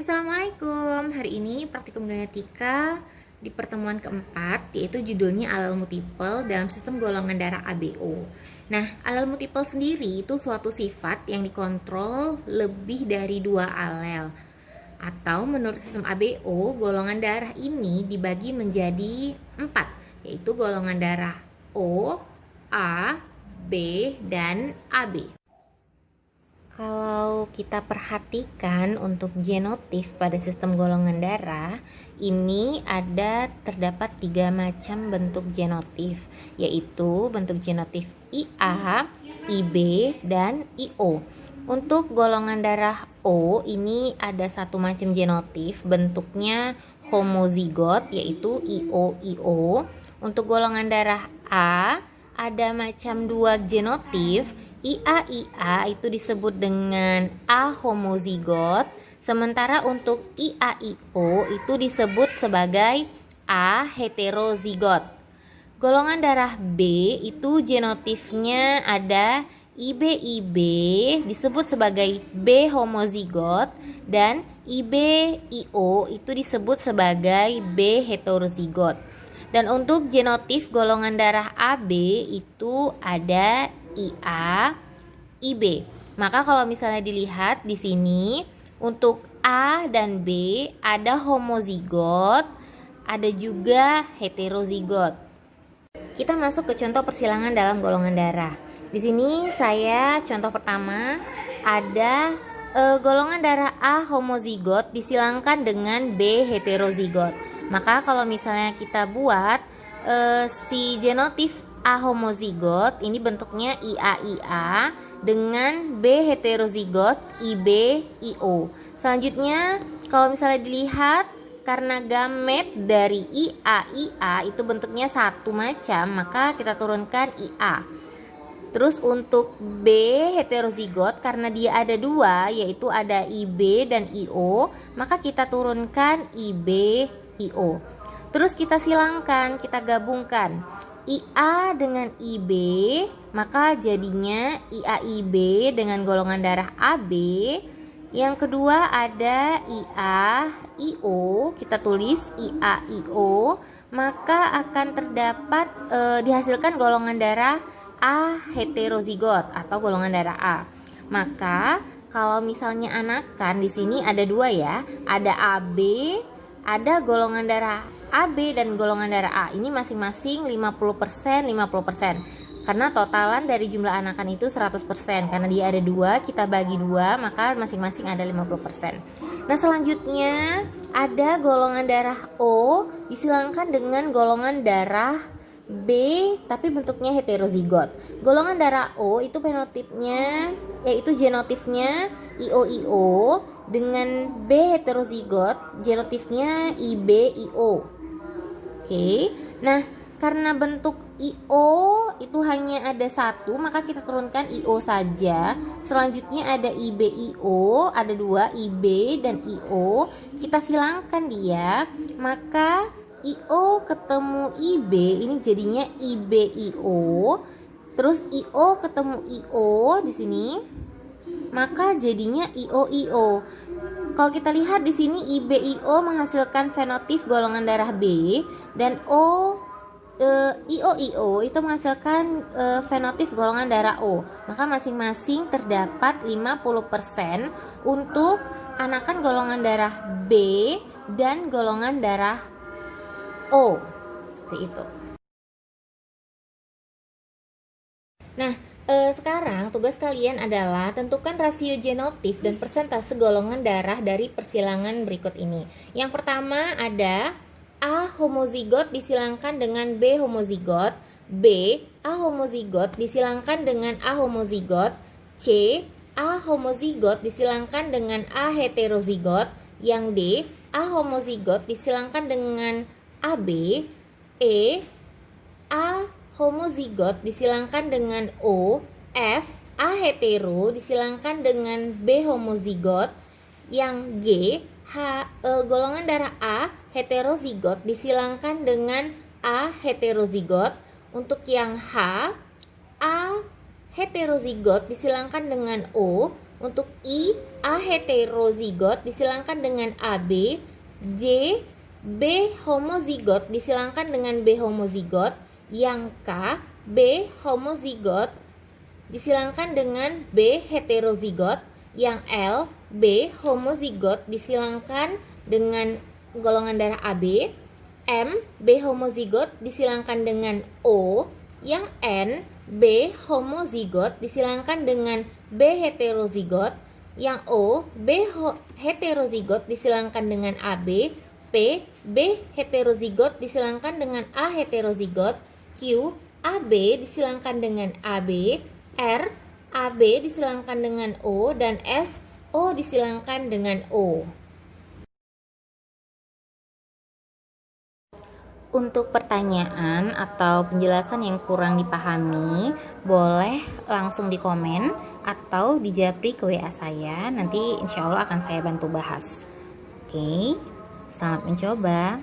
Assalamualaikum. Hari ini praktikum genetika di pertemuan keempat yaitu judulnya alel multiple dalam sistem golongan darah ABO. Nah, alel multiple sendiri itu suatu sifat yang dikontrol lebih dari dua alel. Atau menurut sistem ABO, golongan darah ini dibagi menjadi empat, yaitu golongan darah O, A, B, dan AB. Kalau kita perhatikan untuk genotip pada sistem golongan darah, ini ada terdapat tiga macam bentuk genotip, yaitu bentuk genotip IA, IB, dan IO. Untuk golongan darah O, ini ada satu macam genotip, bentuknya homozigot, yaitu IO-IO. Untuk golongan darah A, ada macam dua genotip, IA-IA itu disebut dengan A homozigot, sementara untuk IA-IO itu disebut sebagai A heterozigot. Golongan darah B itu genotipnya ada IB-IB disebut sebagai B homozigot dan IB-IO itu disebut sebagai B heterozigot. Dan untuk genotip golongan darah AB itu ada IA, IB. Maka kalau misalnya dilihat di sini untuk A dan B ada homozigot, ada juga heterozigot. Kita masuk ke contoh persilangan dalam golongan darah. Di sini saya contoh pertama ada e, golongan darah A homozigot disilangkan dengan B heterozigot. Maka kalau misalnya kita buat e, si genotip A homozigot ini bentuknya IA-IA dengan B heterozigot IB-IO. Selanjutnya kalau misalnya dilihat karena gamet dari IA-IA itu bentuknya satu macam maka kita turunkan IA. Terus untuk B heterozigot karena dia ada dua yaitu ada IB dan IO maka kita turunkan IB-IO. Terus kita silangkan, kita gabungkan IA dengan IB, maka jadinya IAIB dengan golongan darah AB. Yang kedua ada IA, IO, kita tulis IA, IO, maka akan terdapat e, dihasilkan golongan darah A heterozigot atau golongan darah A. Maka kalau misalnya anakan di sini ada dua ya, ada AB, ada golongan darah AB dan golongan darah A ini masing-masing 50% 50% karena totalan dari jumlah anakan itu 100% karena dia ada dua kita bagi dua maka masing-masing ada 50% nah selanjutnya ada golongan darah O disilangkan dengan golongan darah B tapi bentuknya heterozigot. Golongan darah O itu fenotipnya yaitu genotipnya IO-IO dengan B heterozigot genotipnya IB-IO. Oke, nah karena bentuk IO itu hanya ada satu, maka kita turunkan IO saja. Selanjutnya ada IBIO, ada dua IB dan IO. Kita silangkan dia, maka IO ketemu IB ini jadinya IBIO. Terus IO ketemu IO di sini, maka jadinya IOIO. Kalau kita lihat di sini IBIO menghasilkan fenotip golongan darah B dan O e, IOIO itu menghasilkan e, fenotip golongan darah O. Maka masing-masing terdapat 50% untuk anakan golongan darah B dan golongan darah O. Seperti itu. Nah, e, sekarang tugas kalian adalah tentukan rasio genotip dan persentase golongan darah dari persilangan berikut ini. Yang pertama ada A homozigot disilangkan dengan B homozigot, B A homozigot disilangkan dengan A homozigot, C A homozigot disilangkan dengan A heterozigot, yang D A homozigot disilangkan dengan AB, E A homozigot disilangkan dengan O, F, A hetero disilangkan dengan B homozigot, yang G, H, e, golongan darah A heterozigot disilangkan dengan A heterozigot, untuk yang H, A heterozigot disilangkan dengan O, Untuk I, A heterozigot disilangkan dengan AB, J, B homozigot disilangkan dengan B homozigot, yang K, B homozigot disilangkan dengan B heterozigot, yang L, B homozigot disilangkan dengan golongan darah AB, M, B homozigot disilangkan dengan O, yang N, B homozigot disilangkan dengan B heterozigot, yang O, B heterozigot disilangkan dengan AB, P, B heterozigot disilangkan dengan A heterozigot, Q, AB disilangkan dengan AB, R, AB disilangkan dengan O, dan S, O disilangkan dengan O. Untuk pertanyaan atau penjelasan yang kurang dipahami, boleh langsung di komen atau di japri ke WA saya. Nanti insya Allah akan saya bantu bahas. Oke, selamat mencoba.